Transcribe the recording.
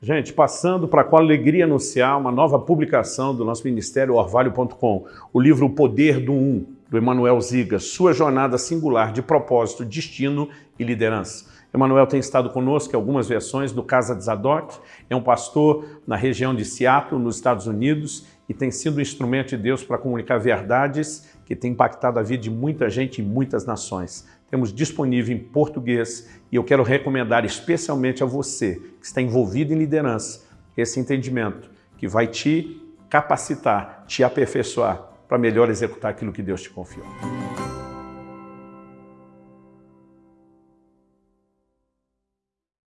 Gente, passando para com alegria anunciar uma nova publicação do nosso ministério orvalho.com, o livro O Poder do Um, do Emanuel Ziga, sua jornada singular de propósito, destino e liderança. Emanuel tem estado conosco em algumas versões do Casa de Zadok, é um pastor na região de Seattle, nos Estados Unidos, e tem sido um instrumento de Deus para comunicar verdades que tem impactado a vida de muita gente em muitas nações. Temos disponível em português e eu quero recomendar especialmente a você que está envolvido em liderança esse entendimento que vai te capacitar, te aperfeiçoar para melhor executar aquilo que Deus te confiou.